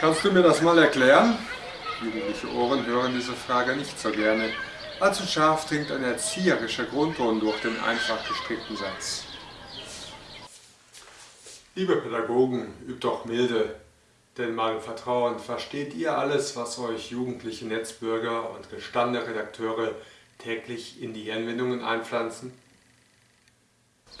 Kannst du mir das mal erklären? Jugendliche Ohren hören diese Frage nicht so gerne. Allzu scharf dringt ein erzieherischer Grundton durch den einfach gestrickten Satz. Liebe Pädagogen, übt doch milde, denn meinem Vertrauen versteht ihr alles, was euch jugendliche Netzbürger und gestandene Redakteure täglich in die Hirnwindungen einpflanzen?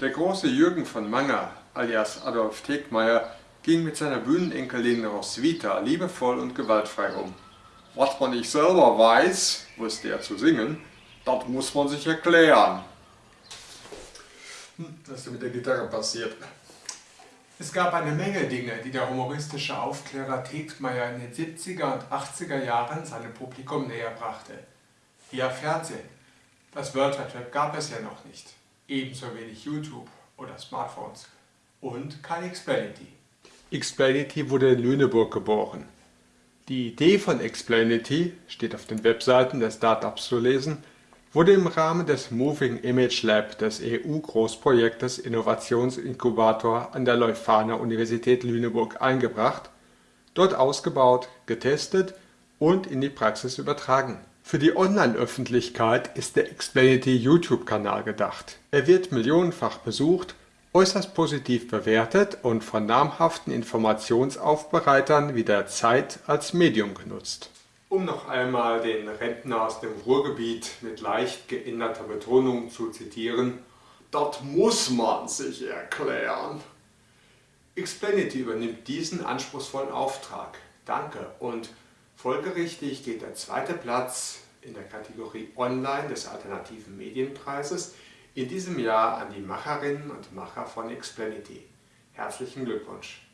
Der große Jürgen von Manger, alias Adolf Tegmeier, ging mit seiner Bühnenenkelin Roswitha liebevoll und gewaltfrei um. Was man nicht selber weiß, wusste er zu singen, das muss man sich erklären. Hm, was ist mit der Gitarre passiert? Es gab eine Menge Dinge, die der humoristische Aufklärer Tegtmeier in den 70er und 80er Jahren seinem Publikum näher brachte. Via Fernsehen. Das World Wide Web gab es ja noch nicht. Ebenso wenig YouTube oder Smartphones. Und kein Xplanity. Xplanity wurde in Lüneburg geboren. Die Idee von Xplanity, steht auf den Webseiten der Startups zu lesen, wurde im Rahmen des Moving Image Lab des EU-Großprojektes Innovationsinkubator an der Leuphana Universität Lüneburg eingebracht, dort ausgebaut, getestet und in die Praxis übertragen. Für die Online-Öffentlichkeit ist der Xplanity YouTube-Kanal gedacht. Er wird millionenfach besucht, äußerst positiv bewertet und von namhaften Informationsaufbereitern wie der Zeit als Medium genutzt um noch einmal den Rentner aus dem Ruhrgebiet mit leicht geänderter Betonung zu zitieren, das muss man sich erklären. Xplanity übernimmt diesen anspruchsvollen Auftrag. Danke und folgerichtig geht der zweite Platz in der Kategorie Online des Alternativen Medienpreises in diesem Jahr an die Macherinnen und Macher von Xplanity. Herzlichen Glückwunsch!